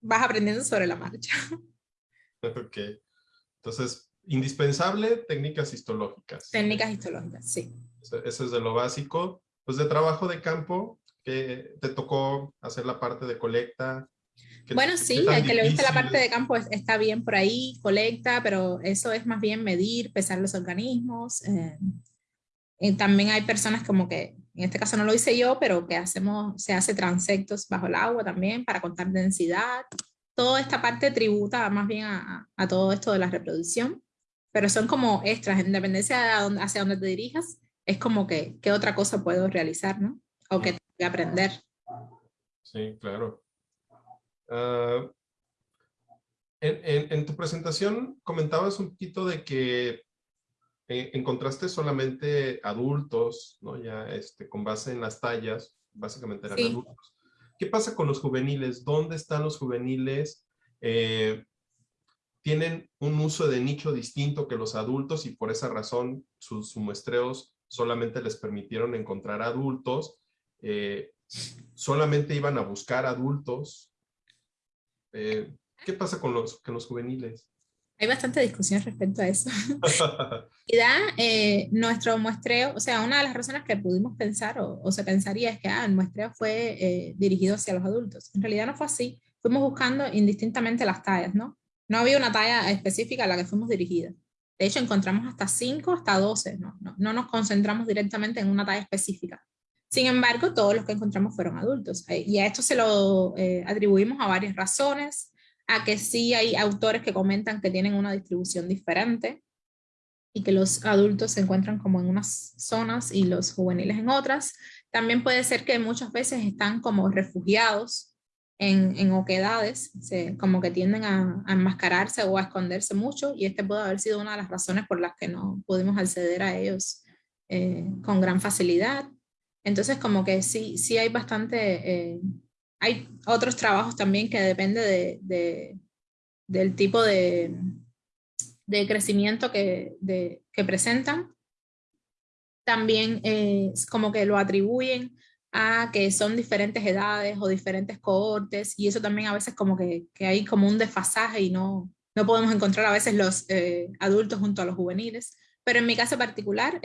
vas aprendiendo sobre la marcha. <laughs> Ok. Entonces, indispensable, técnicas histológicas. Técnicas histológicas, sí. Eso, eso es de lo básico. Pues de trabajo de campo, que te tocó hacer la parte de colecta, bueno, sí, el que le guste la parte de campo está bien por ahí, colecta, pero eso es más bien medir, pesar los organismos. Eh, y también hay personas como que, en este caso no lo hice yo, pero que hacemos, se hace transectos bajo el agua también para contar densidad. Toda esta parte tributa más bien a, a todo esto de la reproducción, pero son como extras, en dependencia de hacia dónde te dirijas, es como que qué otra cosa puedo realizar, ¿no? O que tengo que aprender. Sí, claro. Ah, en, tu presentación comentabas un poquito de que eh, encontraste solamente adultos, ¿no? Ya este, con base en las tallas, básicamente eran adultos. ¿Qué pasa con los juveniles? ¿Dónde están los juveniles? Eh, tienen un uso de nicho distinto que los adultos y por esa razón sus, muestreos solamente les permitieron encontrar adultos. Eh, solamente iban a buscar adultos eh, ¿Qué pasa con los, con los juveniles? Hay bastante discusión respecto a eso. <laughs> y da eh, nuestro muestreo, o sea, una de las razones que pudimos pensar o, se pensaría es que ah, el muestreo fue eh, dirigido hacia los adultos. En realidad no fue así. Fuimos buscando indistintamente las tallas, ¿no? No había una talla específica a la que fuimos dirigidas. De hecho, encontramos hasta 5, hasta 12, ¿no? No, no nos concentramos directamente en una talla específica. Sin embargo, todos los que encontramos fueron adultos. Eh, y a esto se lo eh, atribuimos a varias razones, a que sí hay autores que comentan que tienen una distribución diferente y que los adultos se encuentran como en unas zonas y los juveniles en otras. También puede ser que muchas veces están como refugiados en, en oquedades, como que tienden a, enmascararse o a esconderse mucho y este puede haber sido una de las razones por las que no pudimos acceder a ellos eh, con gran facilidad. Entonces como que sí, sí hay bastante, eh, hay otros trabajos también que depende de, del tipo de, de crecimiento que, que, presentan. También eh, como que lo atribuyen a que son diferentes edades o diferentes cohortes y eso también a veces como que, que hay como un desfasaje y no, no podemos encontrar a veces los eh, adultos junto a los juveniles. Pero en mi caso particular,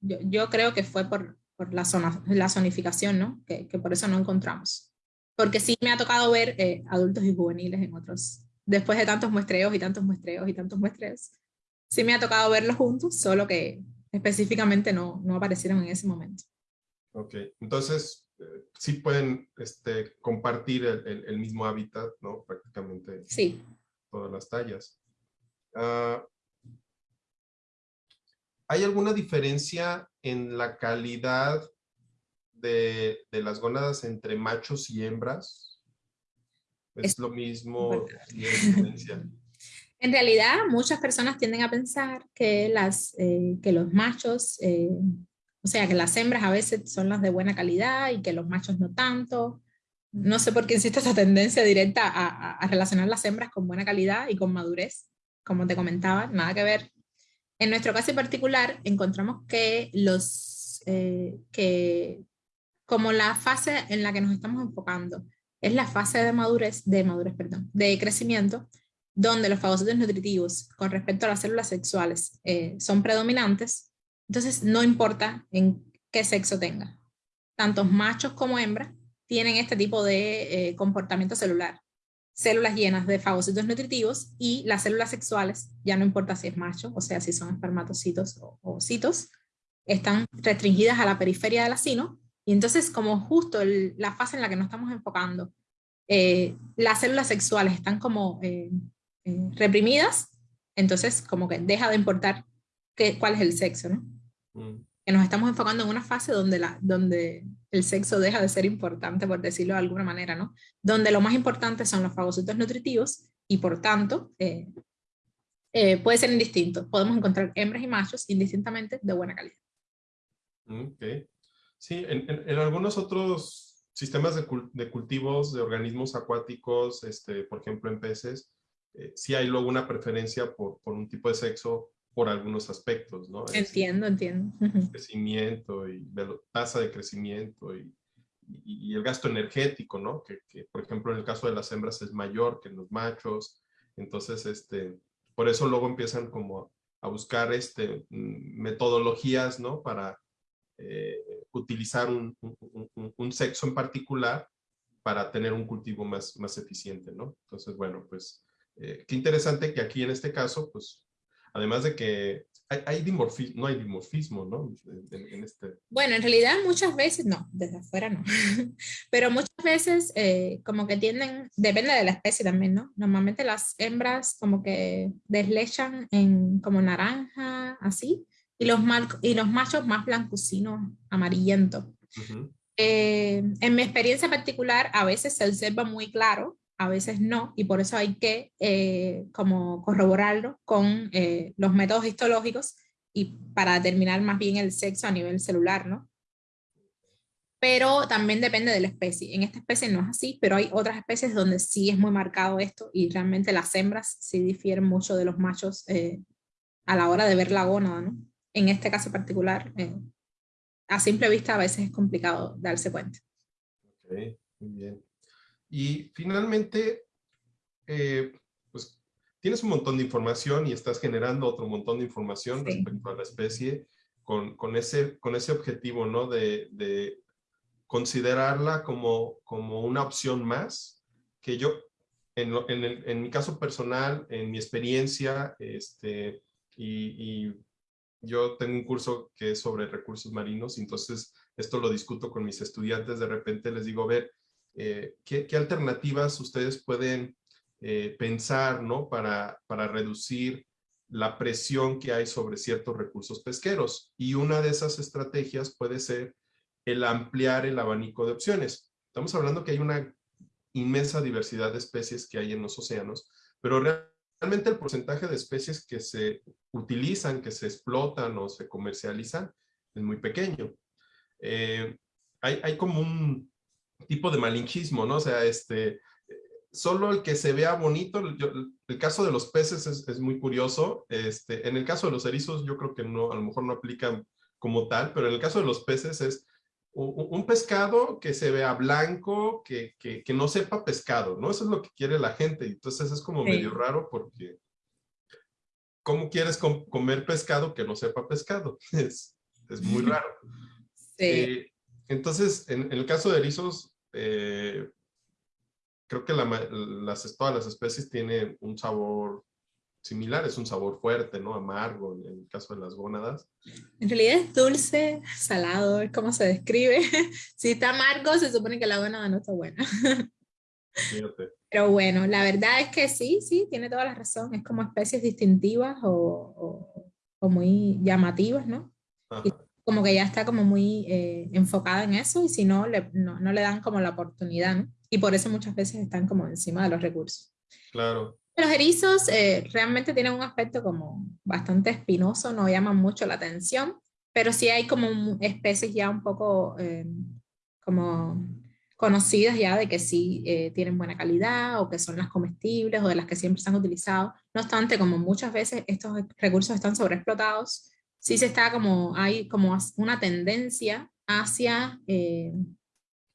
yo, yo, creo que fue por, por la, zona, la zonificación, ¿no? Que, que, por eso no encontramos. Porque sí me ha tocado ver eh, adultos y juveniles en otros, después de tantos muestreos y tantos muestreos y tantos muestreos, sí me ha tocado verlos juntos, solo que específicamente no, no aparecieron en ese momento. Ok, entonces eh, sí pueden este, compartir el, el, mismo hábitat, ¿no? Prácticamente sí. todas las tallas. Uh, ¿Hay alguna diferencia en la calidad de, las gónadas entre machos y hembras? ¿Es, lo mismo? <laughs> En realidad, muchas personas tienden a pensar que, las, eh, que los machos, eh, o sea, que las hembras a veces son las de buena calidad y que los machos no tanto. No sé por qué existe esta tendencia directa a, a relacionar las hembras con buena calidad y con madurez, como te comentaba, nada que ver. En nuestro caso en particular, encontramos que, los, eh, que como la fase en la que nos estamos enfocando es la fase de madurez, de madurez, perdón, de crecimiento, donde los fagocitos nutritivos con respecto a las células sexuales eh, son predominantes, entonces no importa en qué sexo tenga. Tantos machos como hembras tienen este tipo de eh, comportamiento celular células llenas de fagocitos nutritivos y las células sexuales, ya no importa si es macho, o sea, si son espermatocitos o, citos, están restringidas a la periferia del acino, y entonces como justo la fase en la que nos estamos enfocando, eh, las células sexuales están como eh, eh, reprimidas, entonces como que deja de importar qué, cuál es el sexo, ¿no? Mm. Que nos estamos enfocando en una fase donde, la, donde el sexo deja de ser importante, por decirlo de alguna manera, ¿no? Donde lo más importante son los fagocitos nutritivos y por tanto eh, eh, puede ser indistinto. Podemos encontrar hembras y machos indistintamente de buena calidad. Ok. Sí, en, algunos otros sistemas de, cultivos de organismos acuáticos, este, por ejemplo en peces, eh, sí hay luego una preferencia por, por, un tipo de sexo por algunos aspectos, ¿no? Entiendo, entiendo. Crecimiento y tasa de crecimiento y, y, el gasto energético, ¿no? Que, que, por ejemplo, en el caso de las hembras es mayor que en los machos. Entonces, este, por eso luego empiezan como a buscar este, mm, metodologías, ¿no? Para eh, utilizar un, un, sexo en particular para tener un cultivo más, más eficiente, ¿no? Entonces, bueno, pues, eh, qué interesante que aquí en este caso, pues, además de que hay, dimorfismo, no hay dimorfismo, ¿no? En, este... Bueno, en realidad muchas veces, no, desde afuera no, <laughs> pero muchas veces eh, como que tienden, depende de la especie también, ¿no? Normalmente las hembras como que deslechan en como naranja, así, y los, mal, y los machos más blancucinos, amarillentos. Eh, en mi experiencia particular, a veces se observa muy claro a veces no, y por eso hay que eh, como corroborarlo con eh, los métodos histológicos y para determinar más bien el sexo a nivel celular, ¿no? Pero también depende de la especie. En esta especie no es así, pero hay otras especies donde sí es muy marcado esto y realmente las hembras sí difieren mucho de los machos eh, a la hora de ver la gónada, ¿no? En este caso particular, a simple vista a veces es complicado darse cuenta. Ok, muy bien. Y finalmente, eh, pues tienes un montón de información y estás generando otro montón de información respecto a la especie con, con, ese, con ese objetivo, ¿no? De, de considerarla como, como una opción más, que yo, en, en, el, en mi caso personal, en mi experiencia, este, y, y, yo tengo un curso que es sobre recursos marinos, entonces esto lo discuto con mis estudiantes, de repente les digo, a ver, eh, ¿qué, alternativas ustedes pueden eh, pensar ¿no? para, para reducir la presión que hay sobre ciertos recursos pesqueros? Y una de esas estrategias puede ser el ampliar el abanico de opciones. Estamos hablando que hay una inmensa diversidad de especies que hay en los océanos, pero realmente el porcentaje de especies que se utilizan, que se explotan o se comercializan es muy pequeño. Eh, hay, hay, como un, tipo de malinchismo, ¿no? O sea, este, solo el que se vea bonito, el caso de los peces es, muy curioso, este, en el caso de los erizos yo creo que no, a lo mejor no aplican como tal, pero en el caso de los peces es un, pescado que se vea blanco, que, que, que, no sepa pescado, ¿no? Eso es lo que quiere la gente, entonces es como medio raro porque ¿cómo quieres comer pescado que no sepa pescado? <laughs> Es, es muy raro. Sí. Eh, entonces, en, el caso de erizos, eh, creo que las, todas las especies tienen un sabor similar, es un sabor fuerte, ¿no? Amargo, en el caso de las gónadas. En realidad es dulce, salado, es como se describe. <laughs> si está amargo, se supone que la gónada no está buena. Fíjate. Pero bueno, la verdad es que sí, sí, tiene toda la razón. Es como especies distintivas o, o, muy llamativas, ¿no? Como que ya está como muy eh, enfocada en eso y si no le, no, no, le dan como la oportunidad, ¿no? Y por eso muchas veces están como encima de los recursos. Claro. Los erizos eh, realmente tienen un aspecto como bastante espinoso, no llaman mucho la atención, pero sí hay como especies ya un poco eh, como conocidas ya de que sí tienen buena calidad o que son las comestibles o de las que siempre se han utilizado. No obstante, como muchas veces estos recursos están sobreexplotados, sí se está como, hay como una tendencia hacia eh,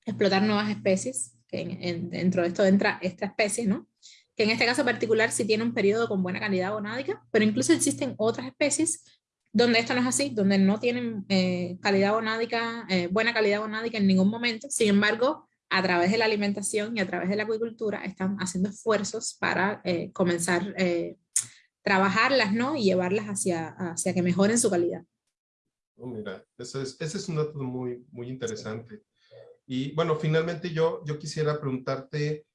explotar nuevas especies, que dentro de esto entra esta especie, ¿no? Que en este caso particular sí tiene un periodo con buena calidad gonádica, pero incluso existen otras especies donde esto no es así, donde no tienen eh, calidad gonádica, eh, buena calidad gonádica en ningún momento, sin embargo, a través de la alimentación y a través de la acuicultura están haciendo esfuerzos para comenzar trabajarlas, ¿no? Y llevarlas hacia, hacia que mejoren su calidad. Oh, mira, ese es, ese es un dato muy, muy interesante. Y bueno, finalmente yo, yo quisiera preguntarte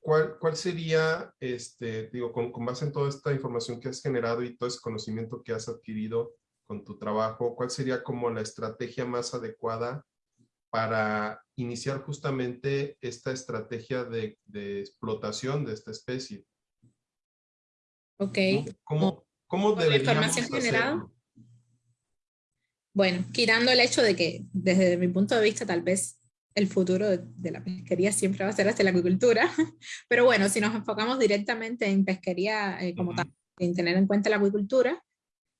cuál, cuál sería, este, digo, con, con base en toda esta información que has generado y todo ese conocimiento que has adquirido con tu trabajo, cuál sería como la estrategia más adecuada para iniciar justamente esta estrategia de, de explotación de esta especie. Ok. ¿Cómo, cómo deberíamos hacerlo? Bueno, quitando el hecho de que desde mi punto de vista tal vez el futuro de, la pesquería siempre va a ser hacia la acuicultura, <laughs> pero bueno, si nos enfocamos directamente en pesquería eh, como tal, en tener en cuenta la acuicultura,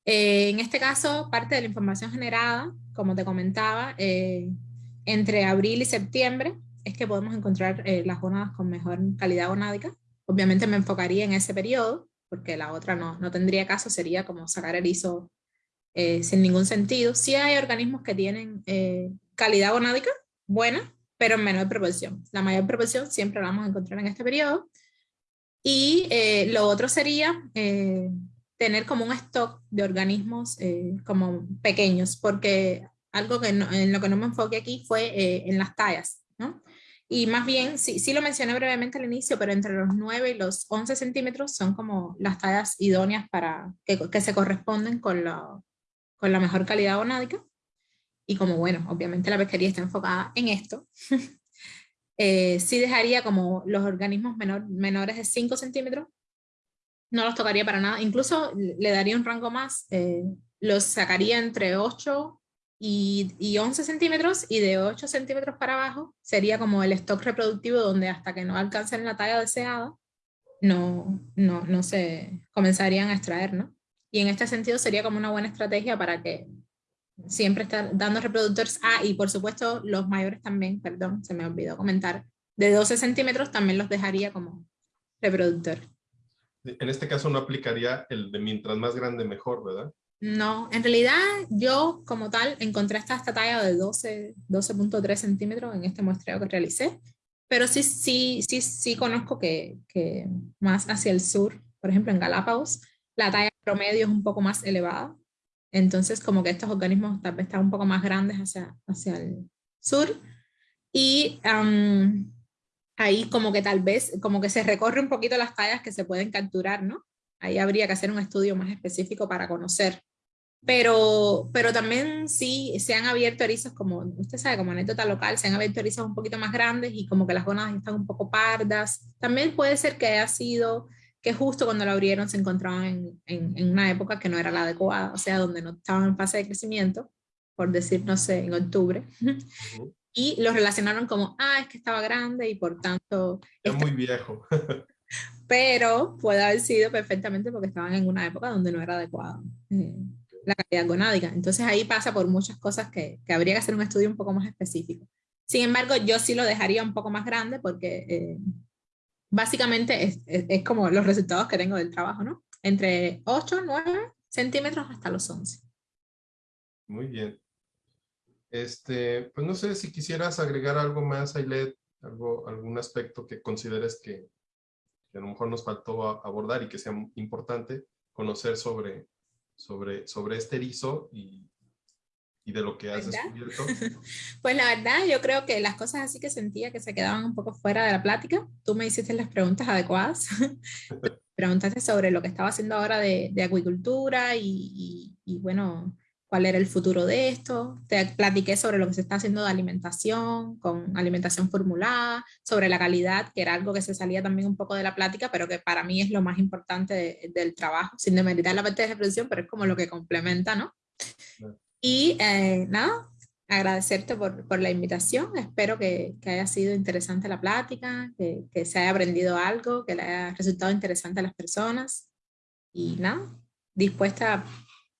eh, en este caso, parte de la información generada, como te comentaba, eh, entre abril y septiembre es que podemos encontrar las gonadas con mejor calidad gonádica. Obviamente me enfocaría en ese periodo, porque la otra no, no tendría caso, sería como sacar erizo sin ningún sentido. Sí hay organismos que tienen calidad gonádica, buena, pero en menor proporción. La mayor proporción siempre la vamos a encontrar en este periodo. Y eh, lo otro sería eh, tener como un stock de organismos eh, como pequeños, porque algo que en lo que no me enfoqué aquí fue en las tallas, ¿no? Y más bien, sí, sí lo mencioné brevemente al inicio, pero entre los 9 y los 11 centímetros son como las tallas idóneas para que, que se corresponden con la, con la mejor calidad gonádica. Y como, bueno, obviamente la pesquería está enfocada en esto, <laughs> eh, sí dejaría como los organismos menor, menores de 5 centímetros, no los tocaría para nada, incluso le daría un rango más, eh, los sacaría entre 8 y, y, 11 centímetros y de 8 centímetros para abajo sería como el stock reproductivo donde hasta que no alcancen la talla deseada no, no, no se comenzarían a extraer, ¿no? Y en este sentido sería como una buena estrategia para que siempre estar dando reproductores. Ah, y por supuesto los mayores también, perdón, se me olvidó comentar, de 12 centímetros también los dejaría como reproductor. En este caso no aplicaría el de mientras más grande mejor, ¿verdad? No, en realidad yo como tal encontré hasta esta talla de 12, 12.3 centímetros en este muestreo que realicé, pero sí, sí, sí, sí conozco que, que más hacia el sur, por ejemplo en Galápagos, la talla promedio es un poco más elevada, entonces, como que estos organismos tal vez están un poco más grandes hacia, hacia el sur. Y ahí como que tal vez, como que se recorre un poquito las tallas que se pueden capturar, ¿no? Ahí habría que hacer un estudio más específico para conocer. Pero, pero también sí se han abierto erizos, como usted sabe, como anécdota local, se han abierto erizos un poquito más grandes y como que las gonas están un poco pardas. También puede ser que haya sido que justo cuando la abrieron se encontraban en, en, una época que no era la adecuada, o sea, donde no estaban en fase de crecimiento, por decir, no sé, en octubre. <laughs> Y lo relacionaron como, ah, es que estaba grande y por tanto... Es muy viejo. <laughs> pero puede haber sido perfectamente porque estaban en una época donde no era adecuada eh, la calidad gonádica. Entonces ahí pasa por muchas cosas que, que, habría que hacer un estudio un poco más específico. Sin embargo, yo sí lo dejaría un poco más grande porque eh, básicamente es, es, como los resultados que tengo del trabajo, ¿no? Entre 8, 9 centímetros hasta los 11. Muy bien. Este, pues no sé si quisieras agregar algo más, Ailet, algo, algún aspecto que consideres que, que a lo mejor nos faltó abordar y que sea importante conocer sobre, sobre, sobre este erizo y, y de lo que has descubierto? <laughs> Pues la verdad, yo creo que las cosas así que sentía que se quedaban un poco fuera de la plática, tú me hiciste las preguntas adecuadas. <laughs> Preguntaste sobre lo que estaba haciendo ahora de, de acuicultura y, y, bueno, cuál era el futuro de esto. Te platiqué sobre lo que se está haciendo de alimentación, con alimentación formulada, sobre la calidad, que era algo que se salía también un poco de la plática, pero que para mí es lo más importante del trabajo, sin demeritar la parte de reproducción, pero es como lo que complementa, ¿no? Y eh, nada, agradecerte por, por, la invitación. Espero que, que, haya sido interesante la plática, que, que, se haya aprendido algo, que le haya resultado interesante a las personas. Y nada, dispuesta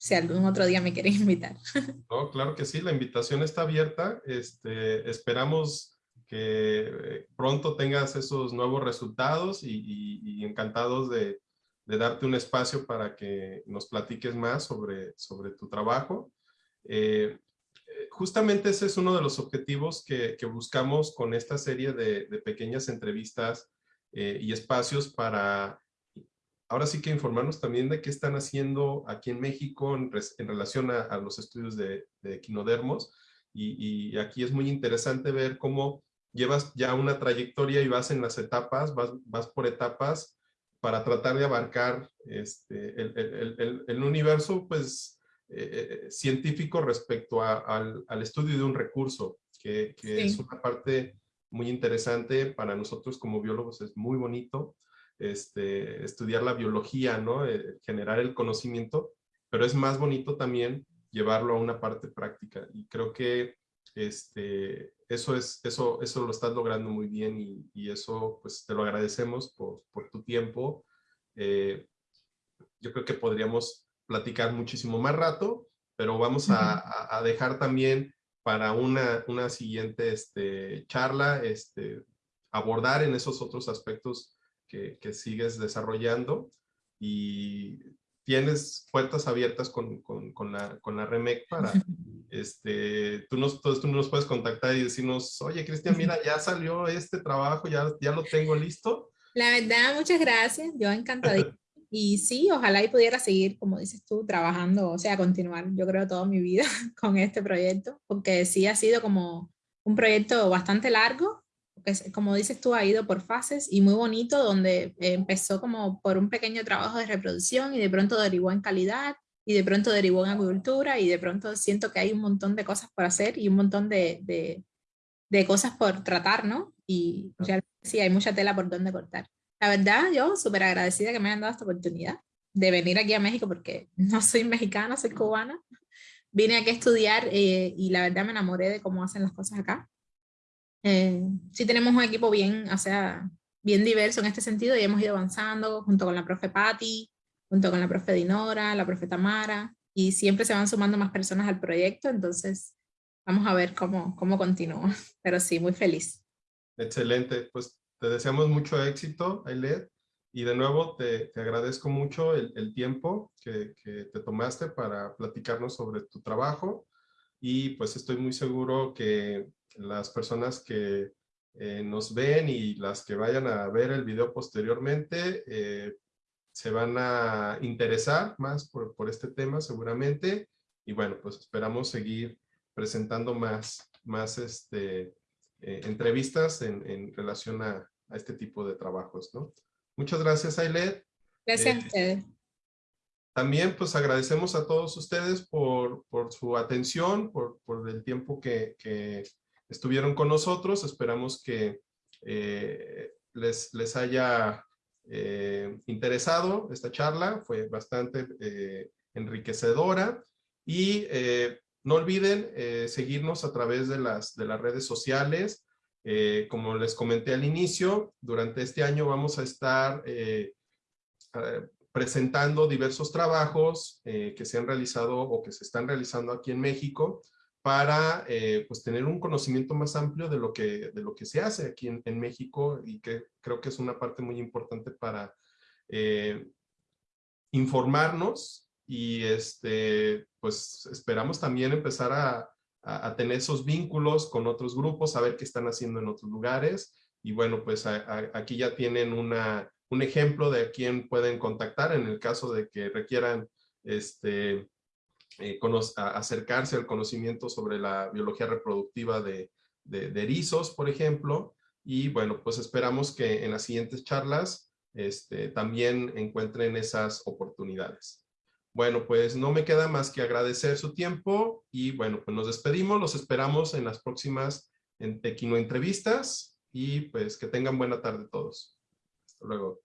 si algún otro día me quieres invitar. <laughs> No, claro que sí, la invitación está abierta. Este, esperamos que eh, pronto tengas esos nuevos resultados y, encantados de, de, darte un espacio para que nos platiques más sobre, sobre tu trabajo. Eh, justamente ese es uno de los objetivos que, buscamos con esta serie de, pequeñas entrevistas eh, y espacios para ahora sí que informarnos también de qué están haciendo aquí en México en, relación a, los estudios de, de equinodermos. Y, aquí es muy interesante ver cómo llevas ya una trayectoria y vas en las etapas, vas, vas por etapas para tratar de abarcar este, el, el, el universo, pues eh, científico respecto al, estudio de un recurso, que, es una parte muy interesante. Para nosotros como biólogos, es muy bonito este, estudiar la biología, ¿no? Eh, generar el conocimiento, pero es más bonito también llevarlo a una parte práctica. Y creo que este, eso, es, eso, eso lo estás logrando muy bien y, y eso pues te lo agradecemos por, por tu tiempo. Eh, yo creo que podríamos platicar muchísimo más rato, pero vamos a, a, dejar también para una, una siguiente este, charla, este, abordar en esos otros aspectos que, que sigues desarrollando y tienes puertas abiertas con, con, con, la, con la REMEC para, <laughs> este, tú nos, tú nos puedes contactar y decirnos, oye, Cristian, mira, ya salió este trabajo, ya, ya lo tengo listo. La verdad, muchas gracias, yo encantadísima. <laughs> Y sí, ojalá y pudiera seguir, como dices tú, trabajando, o sea, continuar, yo creo, toda mi vida <laughs> con este proyecto, porque sí ha sido como un proyecto bastante largo, como dices tú, ha ido por fases y muy bonito, donde empezó como por un pequeño trabajo de reproducción y de pronto derivó en calidad y de pronto derivó en agricultura y de pronto siento que hay un montón de cosas por hacer y un montón de, de, de cosas por tratar, ¿no? Y realmente sí, hay mucha tela por donde cortar. La verdad, yo súper agradecida que me hayan dado esta oportunidad de venir aquí a México porque <laughs> no soy mexicana, soy cubana. Vine aquí a estudiar eh, y la verdad me enamoré de cómo hacen las cosas acá. Eh, sí tenemos un equipo bien, o sea, bien diverso en este sentido y hemos ido avanzando junto con la profe Patti, junto con la profe Dinora, la profe Tamara, y siempre se van sumando más personas al proyecto, entonces vamos a ver cómo, cómo continúa, <laughs> pero sí, muy feliz. Excelente, pues te deseamos mucho éxito, Ailet, y de nuevo te, te agradezco mucho el, el tiempo que, que, te tomaste para platicarnos sobre tu trabajo y pues estoy muy seguro que las personas que eh, nos ven y las que vayan a ver el video posteriormente eh, se van a interesar más por, por, este tema seguramente y bueno, pues esperamos seguir presentando más, más este, eh, entrevistas en, en relación a, a este tipo de trabajos, ¿no? Muchas gracias, Ailet. Gracias a ustedes. También, pues, agradecemos a todos ustedes por, por su atención, por, por el tiempo que, que, estuvieron con nosotros. Esperamos que eh, les, les haya eh, interesado esta charla. Fue bastante eh, enriquecedora. Y no olviden seguirnos a través de las, de las redes sociales. Como les comenté al inicio, durante este año vamos a estar presentando diversos trabajos que se han realizado o que se están realizando aquí en México para eh, pues tener un conocimiento más amplio de lo que, de lo que se hace aquí en, en México y que creo que es una parte muy importante para eh, informarnos y este, pues esperamos también empezar a, a, a, tener esos vínculos con otros grupos, saber qué están haciendo en otros lugares. Y bueno, pues a, aquí ya tienen una, un ejemplo de a quién pueden contactar en el caso de que requieran este, eh, acercarse al conocimiento sobre la biología reproductiva de, de, erizos, por ejemplo. Y bueno, pues esperamos que en las siguientes charlas este, también encuentren esas oportunidades. Bueno, pues no me queda más que agradecer su tiempo y bueno, pues nos despedimos, los esperamos en las próximas en Tequino Entrevistas y pues que tengan buena tarde todos. Hasta luego.